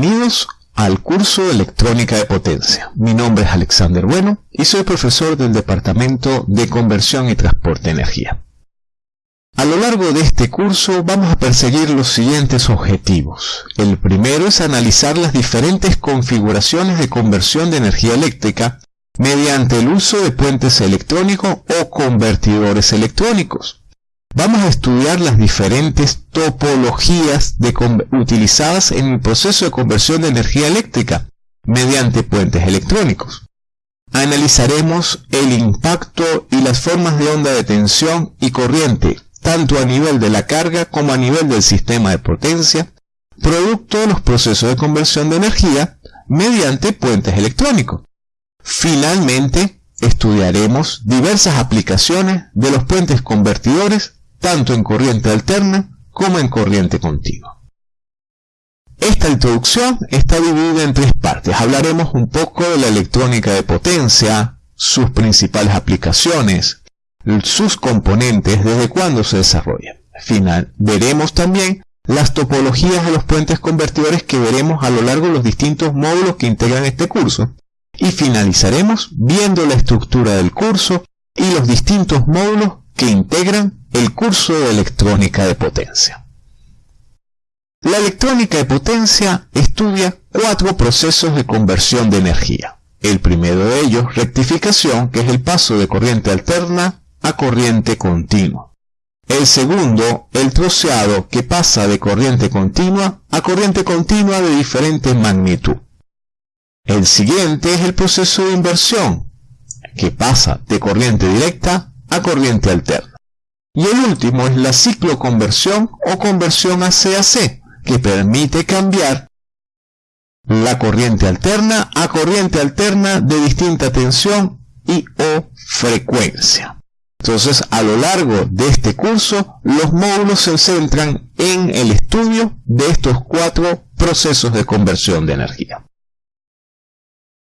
Bienvenidos al curso de electrónica de potencia. Mi nombre es Alexander Bueno y soy profesor del Departamento de Conversión y Transporte de Energía. A lo largo de este curso vamos a perseguir los siguientes objetivos. El primero es analizar las diferentes configuraciones de conversión de energía eléctrica mediante el uso de puentes electrónicos o convertidores electrónicos. Vamos a estudiar las diferentes topologías utilizadas en el proceso de conversión de energía eléctrica mediante puentes electrónicos. Analizaremos el impacto y las formas de onda de tensión y corriente, tanto a nivel de la carga como a nivel del sistema de potencia, producto de los procesos de conversión de energía mediante puentes electrónicos. Finalmente, estudiaremos diversas aplicaciones de los puentes convertidores tanto en corriente alterna como en corriente continua. Esta introducción está dividida en tres partes. Hablaremos un poco de la electrónica de potencia, sus principales aplicaciones, sus componentes, desde cuándo se desarrolla. Final, veremos también las topologías de los puentes convertidores que veremos a lo largo de los distintos módulos que integran este curso. Y finalizaremos viendo la estructura del curso y los distintos módulos que integran el curso de electrónica de potencia. La electrónica de potencia estudia cuatro procesos de conversión de energía. El primero de ellos, rectificación, que es el paso de corriente alterna a corriente continua. El segundo, el troceado, que pasa de corriente continua a corriente continua de diferente magnitud. El siguiente es el proceso de inversión, que pasa de corriente directa a corriente alterna. Y el último es la cicloconversión o conversión a CAC, que permite cambiar la corriente alterna a corriente alterna de distinta tensión y o frecuencia. Entonces, a lo largo de este curso, los módulos se centran en el estudio de estos cuatro procesos de conversión de energía.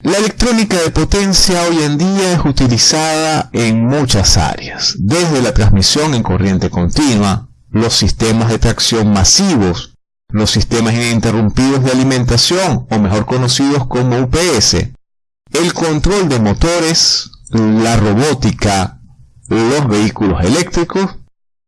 La electrónica de potencia hoy en día es utilizada en muchas áreas, desde la transmisión en corriente continua, los sistemas de tracción masivos, los sistemas ininterrumpidos de alimentación, o mejor conocidos como UPS, el control de motores, la robótica, los vehículos eléctricos,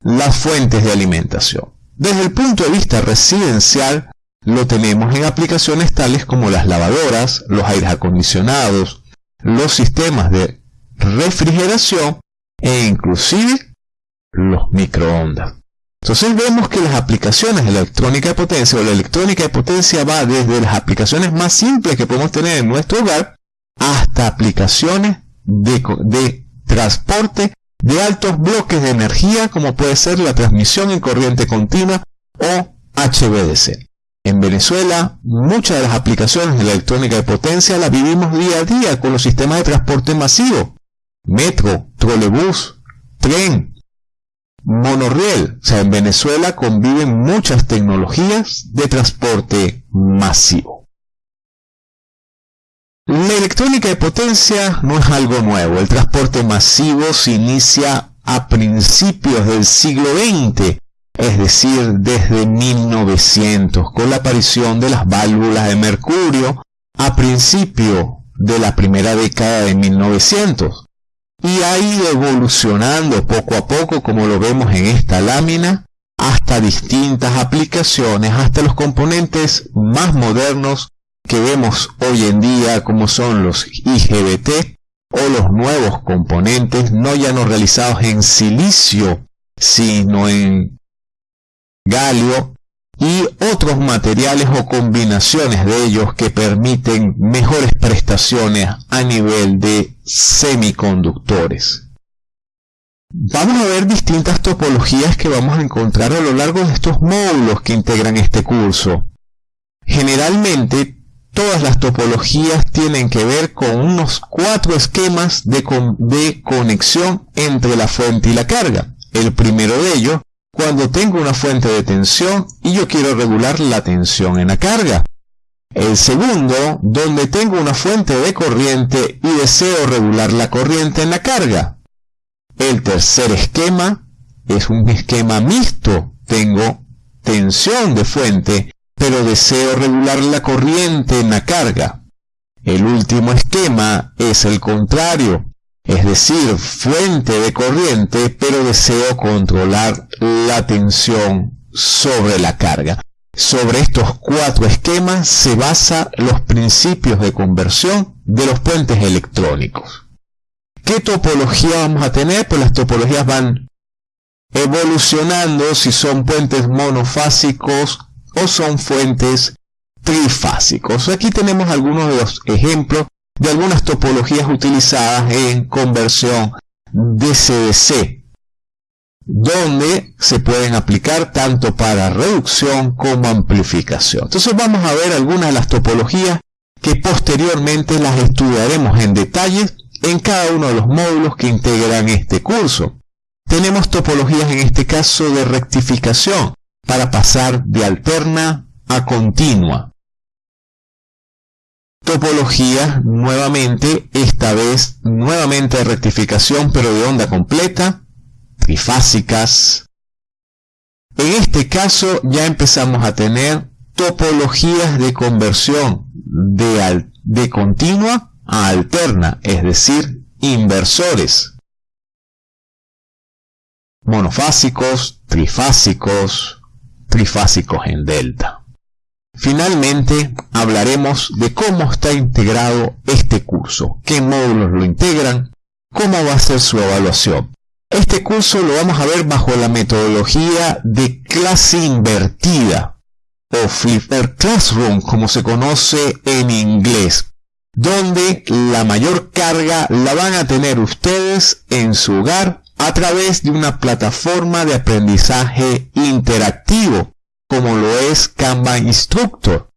las fuentes de alimentación. Desde el punto de vista residencial, lo tenemos en aplicaciones tales como las lavadoras, los aires acondicionados, los sistemas de refrigeración e inclusive los microondas. Entonces vemos que las aplicaciones de la electrónica de potencia o la electrónica de potencia va desde las aplicaciones más simples que podemos tener en nuestro hogar hasta aplicaciones de, de transporte de altos bloques de energía como puede ser la transmisión en corriente continua o HVDC. En Venezuela, muchas de las aplicaciones de la electrónica de potencia las vivimos día a día con los sistemas de transporte masivo. Metro, trolebús, tren, monorriel. O sea, en Venezuela conviven muchas tecnologías de transporte masivo. La electrónica de potencia no es algo nuevo. El transporte masivo se inicia a principios del siglo XX es decir, desde 1900, con la aparición de las válvulas de mercurio a principio de la primera década de 1900, y ha ido evolucionando poco a poco, como lo vemos en esta lámina, hasta distintas aplicaciones, hasta los componentes más modernos que vemos hoy en día, como son los IGBT, o los nuevos componentes, no ya no realizados en silicio, sino en y otros materiales o combinaciones de ellos que permiten mejores prestaciones a nivel de semiconductores. Vamos a ver distintas topologías que vamos a encontrar a lo largo de estos módulos que integran este curso. Generalmente, todas las topologías tienen que ver con unos cuatro esquemas de, de conexión entre la fuente y la carga. El primero de ellos cuando tengo una fuente de tensión y yo quiero regular la tensión en la carga. El segundo, donde tengo una fuente de corriente y deseo regular la corriente en la carga. El tercer esquema es un esquema mixto. Tengo tensión de fuente pero deseo regular la corriente en la carga. El último esquema es el contrario, es decir, fuente de corriente, pero deseo controlar la tensión sobre la carga. Sobre estos cuatro esquemas se basan los principios de conversión de los puentes electrónicos. ¿Qué topología vamos a tener? Pues las topologías van evolucionando si son puentes monofásicos o son fuentes trifásicos. Aquí tenemos algunos de los ejemplos de algunas topologías utilizadas en conversión DC-DC, donde se pueden aplicar tanto para reducción como amplificación. Entonces vamos a ver algunas de las topologías que posteriormente las estudiaremos en detalle en cada uno de los módulos que integran este curso. Tenemos topologías en este caso de rectificación para pasar de alterna a continua. Topología nuevamente, esta vez nuevamente rectificación pero de onda completa, trifásicas. En este caso ya empezamos a tener topologías de conversión de, de continua a alterna, es decir, inversores. Monofásicos, trifásicos, trifásicos en delta. Finalmente, hablaremos de cómo está integrado este curso, qué módulos lo integran, cómo va a ser su evaluación. Este curso lo vamos a ver bajo la metodología de clase invertida o Flipper Classroom, como se conoce en inglés, donde la mayor carga la van a tener ustedes en su hogar a través de una plataforma de aprendizaje interactivo como lo es Kanban Instructor,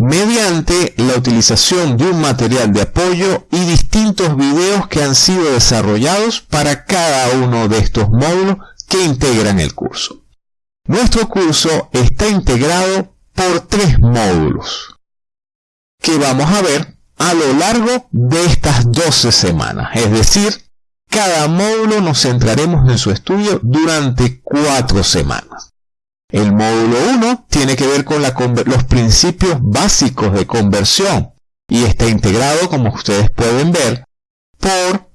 mediante la utilización de un material de apoyo y distintos videos que han sido desarrollados para cada uno de estos módulos que integran el curso. Nuestro curso está integrado por tres módulos que vamos a ver a lo largo de estas 12 semanas. Es decir, cada módulo nos centraremos en su estudio durante cuatro semanas. El módulo 1 tiene que ver con los principios básicos de conversión y está integrado, como ustedes pueden ver, por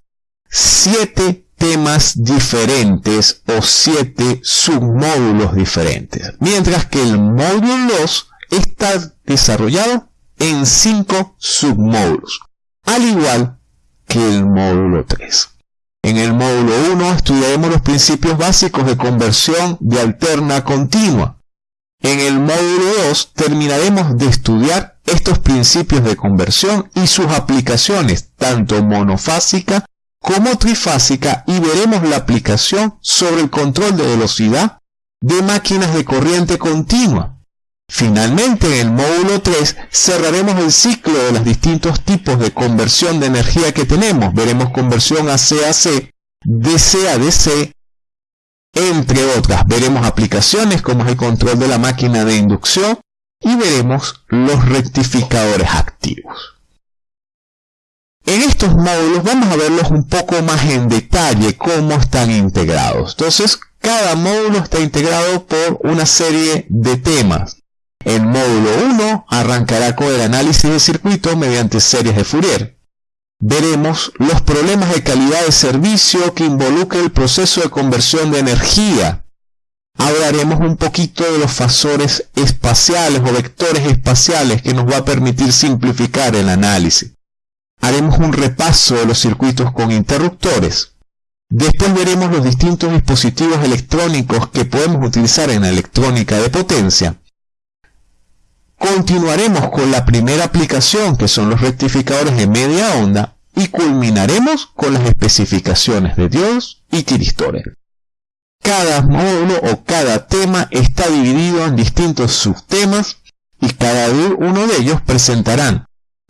siete temas diferentes o siete submódulos diferentes, mientras que el módulo 2 está desarrollado en cinco submódulos, al igual que el módulo 3. En el módulo 1 estudiaremos los principios básicos de conversión de alterna continua. En el módulo 2 terminaremos de estudiar estos principios de conversión y sus aplicaciones, tanto monofásica como trifásica, y veremos la aplicación sobre el control de velocidad de máquinas de corriente continua. Finalmente, en el módulo 3 cerraremos el ciclo de los distintos tipos de conversión de energía que tenemos. Veremos conversión a C, DC a DC, entre otras. Veremos aplicaciones como es el control de la máquina de inducción y veremos los rectificadores activos. En estos módulos vamos a verlos un poco más en detalle cómo están integrados. Entonces, cada módulo está integrado por una serie de temas. El módulo 1 arrancará con el análisis de circuito mediante series de Fourier. Veremos los problemas de calidad de servicio que involucra el proceso de conversión de energía. Hablaremos un poquito de los fasores espaciales o vectores espaciales que nos va a permitir simplificar el análisis. Haremos un repaso de los circuitos con interruptores. Después veremos los distintos dispositivos electrónicos que podemos utilizar en la electrónica de potencia Continuaremos con la primera aplicación que son los rectificadores de media onda y culminaremos con las especificaciones de Dios y tiristores. Cada módulo o cada tema está dividido en distintos subtemas y cada uno de ellos presentarán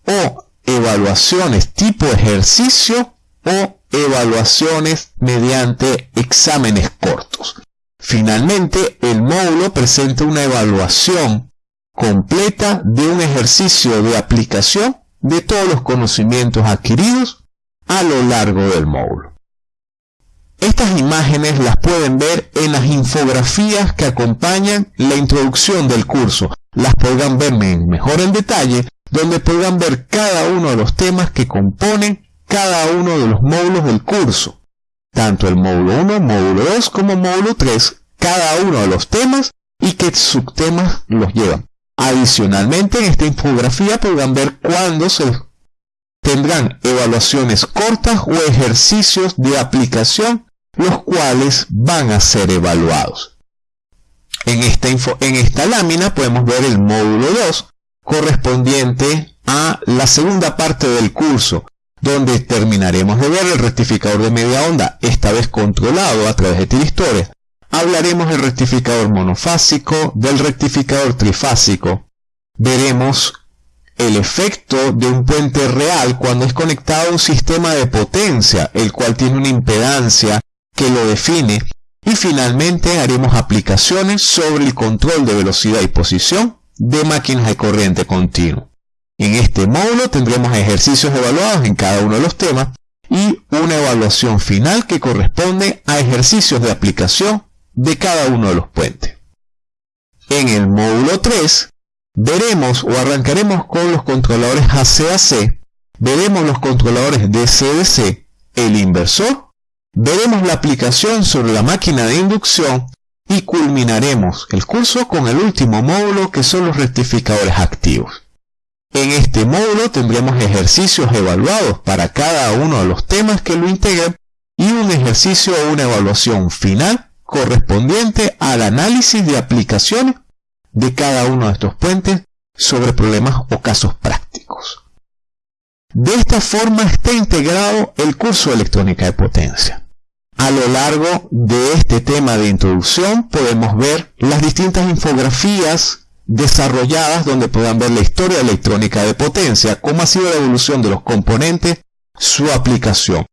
o evaluaciones tipo ejercicio o evaluaciones mediante exámenes cortos. Finalmente, el módulo presenta una evaluación completa de un ejercicio de aplicación de todos los conocimientos adquiridos a lo largo del módulo. Estas imágenes las pueden ver en las infografías que acompañan la introducción del curso. Las podrán ver mejor en detalle, donde podrán ver cada uno de los temas que componen cada uno de los módulos del curso. Tanto el módulo 1, módulo 2 como módulo 3, cada uno de los temas y qué subtemas los llevan. Adicionalmente, en esta infografía podrán ver cuándo se tendrán evaluaciones cortas o ejercicios de aplicación los cuales van a ser evaluados. En esta, en esta lámina podemos ver el módulo 2 correspondiente a la segunda parte del curso donde terminaremos de ver el rectificador de media onda, esta vez controlado a través de tiristoria. Hablaremos del rectificador monofásico, del rectificador trifásico. Veremos el efecto de un puente real cuando es conectado a un sistema de potencia, el cual tiene una impedancia que lo define. Y finalmente haremos aplicaciones sobre el control de velocidad y posición de máquinas de corriente continua. En este módulo tendremos ejercicios evaluados en cada uno de los temas y una evaluación final que corresponde a ejercicios de aplicación de cada uno de los puentes. En el módulo 3 veremos o arrancaremos con los controladores ACAC, veremos los controladores DCDC, el inversor, veremos la aplicación sobre la máquina de inducción y culminaremos el curso con el último módulo que son los rectificadores activos. En este módulo tendremos ejercicios evaluados para cada uno de los temas que lo integran y un ejercicio o una evaluación final correspondiente al análisis de aplicaciones de cada uno de estos puentes sobre problemas o casos prácticos. De esta forma está integrado el curso de electrónica de potencia. A lo largo de este tema de introducción podemos ver las distintas infografías desarrolladas donde puedan ver la historia electrónica de potencia, cómo ha sido la evolución de los componentes, su aplicación.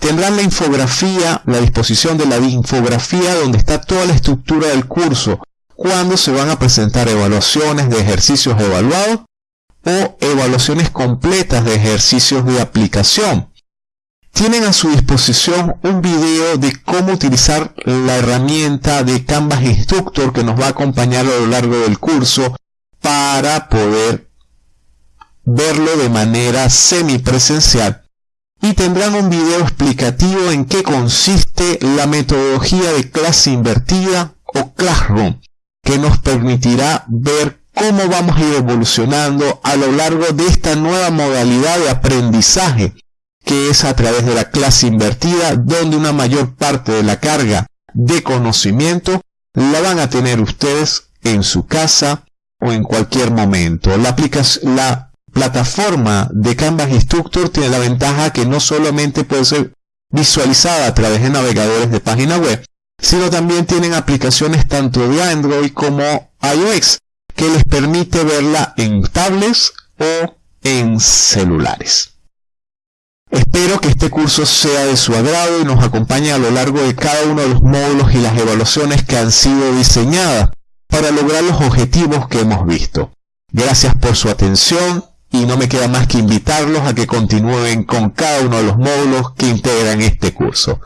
Tendrán la infografía, la disposición de la infografía donde está toda la estructura del curso, cuando se van a presentar evaluaciones de ejercicios evaluados o evaluaciones completas de ejercicios de aplicación. Tienen a su disposición un video de cómo utilizar la herramienta de Canvas Instructor que nos va a acompañar a lo largo del curso para poder verlo de manera semipresencial y tendrán un video explicativo en qué consiste la metodología de clase invertida o Classroom que nos permitirá ver cómo vamos a ir evolucionando a lo largo de esta nueva modalidad de aprendizaje que es a través de la clase invertida, donde una mayor parte de la carga de conocimiento la van a tener ustedes en su casa o en cualquier momento. La, la plataforma de Canvas Instructor tiene la ventaja que no solamente puede ser visualizada a través de navegadores de página web, sino también tienen aplicaciones tanto de Android como iOS que les permite verla en tablets o en celulares. Espero que este curso sea de su agrado y nos acompañe a lo largo de cada uno de los módulos y las evaluaciones que han sido diseñadas para lograr los objetivos que hemos visto. Gracias por su atención y no me queda más que invitarlos a que continúen con cada uno de los módulos que integran este curso.